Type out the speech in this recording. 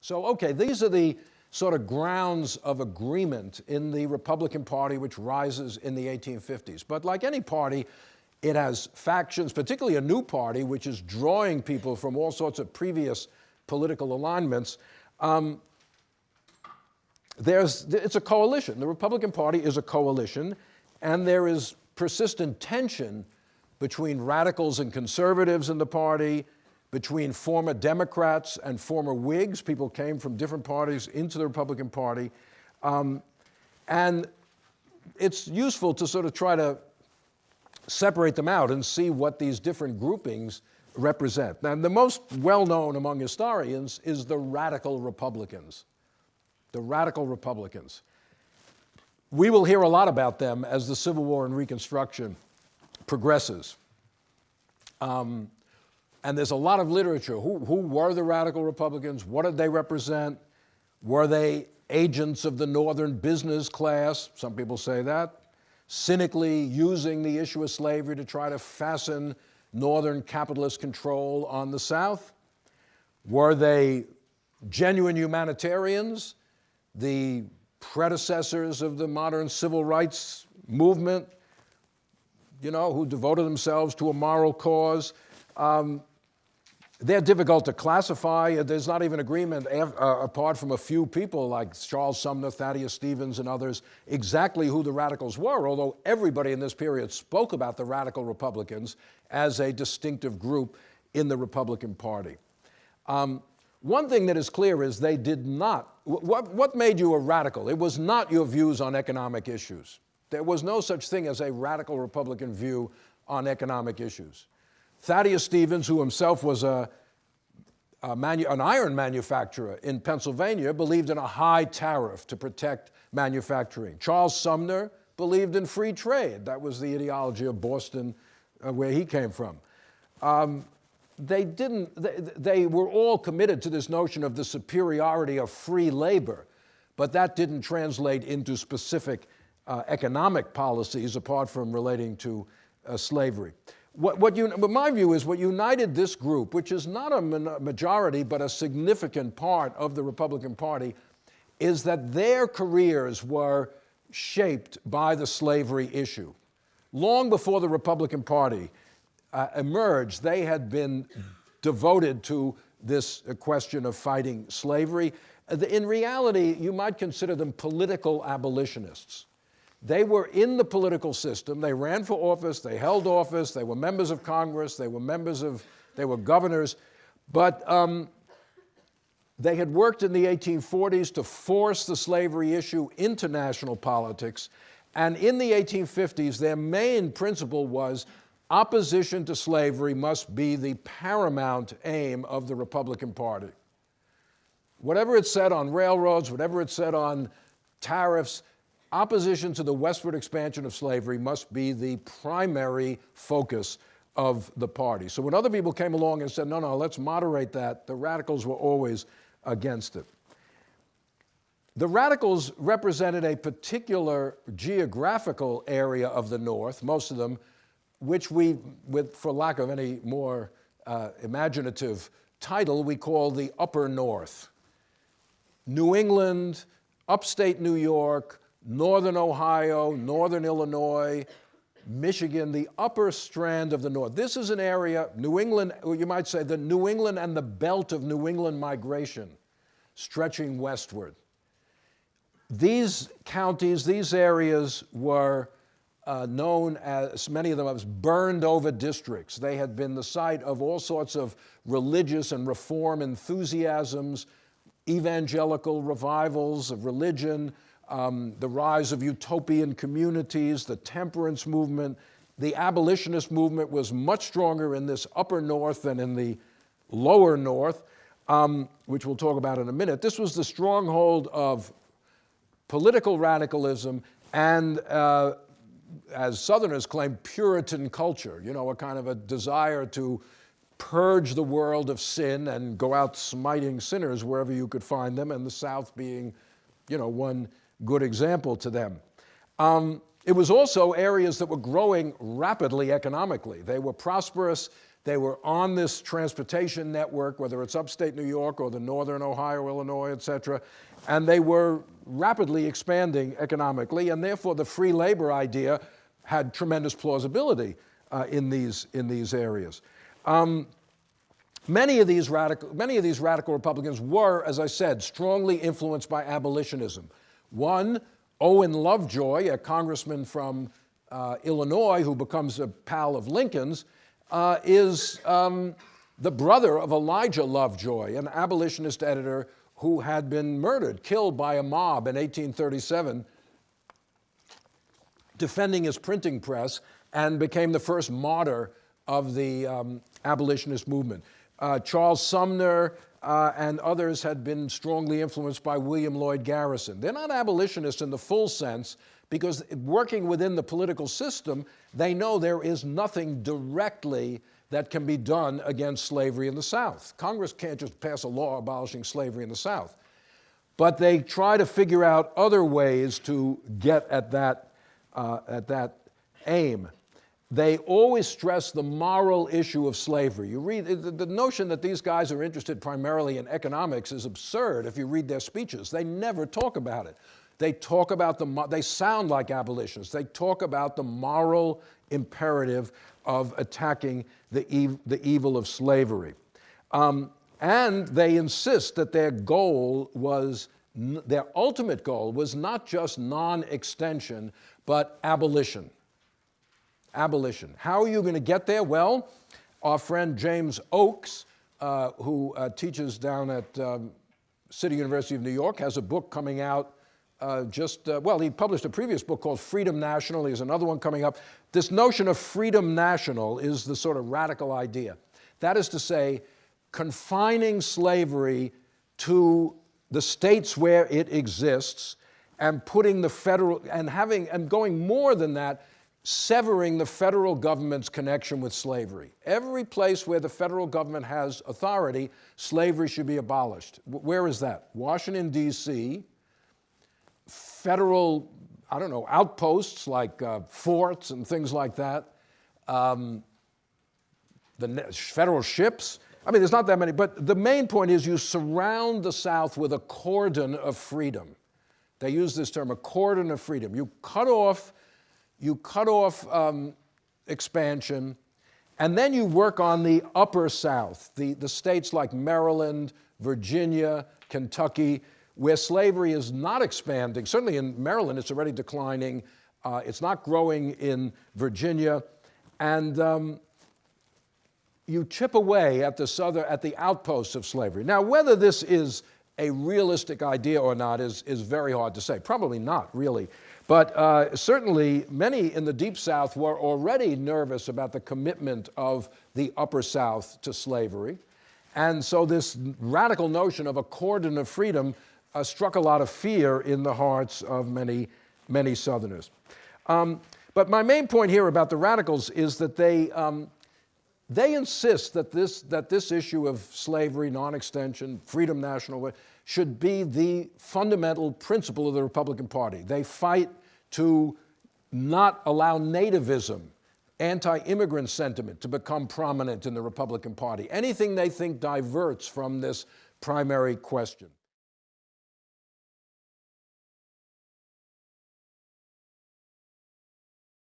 So, okay, these are the sort of grounds of agreement in the Republican Party, which rises in the 1850s. But like any party, it has factions, particularly a new party, which is drawing people from all sorts of previous political alignments. Um, there's, it's a coalition. The Republican Party is a coalition, and there is persistent tension between radicals and conservatives in the party, between former Democrats and former Whigs. People came from different parties into the Republican Party. Um, and it's useful to sort of try to separate them out and see what these different groupings represent. Now, the most well-known among historians is the radical Republicans. The radical Republicans. We will hear a lot about them as the Civil War and Reconstruction progresses. Um, and there's a lot of literature. Who, who were the radical Republicans? What did they represent? Were they agents of the northern business class? Some people say that. Cynically using the issue of slavery to try to fasten northern capitalist control on the South? Were they genuine humanitarians, the predecessors of the modern civil rights movement, you know, who devoted themselves to a moral cause? Um, they're difficult to classify. There's not even agreement, uh, apart from a few people like Charles Sumner, Thaddeus Stevens, and others, exactly who the radicals were, although everybody in this period spoke about the radical Republicans as a distinctive group in the Republican Party. Um, one thing that is clear is they did not, what, what made you a radical? It was not your views on economic issues. There was no such thing as a radical Republican view on economic issues. Thaddeus Stevens, who himself was a, a an iron manufacturer in Pennsylvania, believed in a high tariff to protect manufacturing. Charles Sumner believed in free trade. That was the ideology of Boston, uh, where he came from. Um, they didn't, they, they were all committed to this notion of the superiority of free labor, but that didn't translate into specific uh, economic policies apart from relating to uh, slavery. What, what you, my view is what united this group, which is not a majority but a significant part of the Republican Party, is that their careers were shaped by the slavery issue. Long before the Republican Party uh, emerged, they had been devoted to this question of fighting slavery. Uh, in reality, you might consider them political abolitionists. They were in the political system. They ran for office. They held office. They were members of Congress. They were members of, they were governors. But um, they had worked in the 1840s to force the slavery issue into national politics. And in the 1850s, their main principle was opposition to slavery must be the paramount aim of the Republican Party. Whatever it said on railroads, whatever it said on tariffs, opposition to the westward expansion of slavery must be the primary focus of the party. So when other people came along and said, no, no, let's moderate that, the radicals were always against it. The radicals represented a particular geographical area of the North, most of them, which we, with, for lack of any more uh, imaginative title, we call the Upper North. New England, upstate New York, northern Ohio, northern Illinois, Michigan, the upper strand of the north. This is an area, New England, you might say the New England and the belt of New England migration stretching westward. These counties, these areas were uh, known as, many of them as burned over districts. They had been the site of all sorts of religious and reform enthusiasms, evangelical revivals of religion, um, the rise of utopian communities, the temperance movement. The abolitionist movement was much stronger in this upper north than in the lower north, um, which we'll talk about in a minute. This was the stronghold of political radicalism and, uh, as Southerners claim, Puritan culture, you know, a kind of a desire to purge the world of sin and go out smiting sinners wherever you could find them, and the South being, you know, one good example to them. Um, it was also areas that were growing rapidly economically. They were prosperous. They were on this transportation network, whether it's upstate New York or the northern Ohio, Illinois, et cetera, and they were rapidly expanding economically, and therefore the free labor idea had tremendous plausibility uh, in, these, in these areas. Um, many, of these radical, many of these radical Republicans were, as I said, strongly influenced by abolitionism. One, Owen Lovejoy, a congressman from uh, Illinois who becomes a pal of Lincoln's, uh, is um, the brother of Elijah Lovejoy, an abolitionist editor who had been murdered, killed by a mob in 1837, defending his printing press, and became the first martyr of the um, abolitionist movement. Uh, Charles Sumner uh, and others had been strongly influenced by William Lloyd Garrison. They're not abolitionists in the full sense, because working within the political system, they know there is nothing directly that can be done against slavery in the South. Congress can't just pass a law abolishing slavery in the South. But they try to figure out other ways to get at that, uh, at that aim. They always stress the moral issue of slavery. You read, the, the notion that these guys are interested primarily in economics is absurd if you read their speeches. They never talk about it. They talk about the, they sound like abolitionists. They talk about the moral imperative of attacking the, ev the evil of slavery. Um, and they insist that their goal was, their ultimate goal was not just non-extension, but abolition. Abolition. How are you going to get there? Well, our friend James Oakes, uh, who uh, teaches down at um, City University of New York, has a book coming out uh, just, uh, well, he published a previous book called Freedom National. He has another one coming up. This notion of freedom national is the sort of radical idea. That is to say, confining slavery to the states where it exists and putting the federal, and having, and going more than that, severing the federal government's connection with slavery. Every place where the federal government has authority, slavery should be abolished. Where is that? Washington, D.C., federal, I don't know, outposts like uh, forts and things like that, um, the federal ships. I mean, there's not that many, but the main point is you surround the South with a cordon of freedom. They use this term, a cordon of freedom. You cut off, you cut off um, expansion, and then you work on the upper South, the, the states like Maryland, Virginia, Kentucky, where slavery is not expanding. Certainly in Maryland, it's already declining. Uh, it's not growing in Virginia. And um, you chip away at the southern, at the outposts of slavery. Now, whether this is a realistic idea or not is, is very hard to say. Probably not, really. But uh, certainly, many in the Deep South were already nervous about the commitment of the Upper South to slavery. And so this radical notion of a cordon of freedom uh, struck a lot of fear in the hearts of many, many Southerners. Um, but my main point here about the radicals is that they, um, they insist that this, that this issue of slavery, non-extension, freedom national, should be the fundamental principle of the Republican Party. They fight to not allow nativism, anti-immigrant sentiment to become prominent in the Republican Party. Anything they think diverts from this primary question.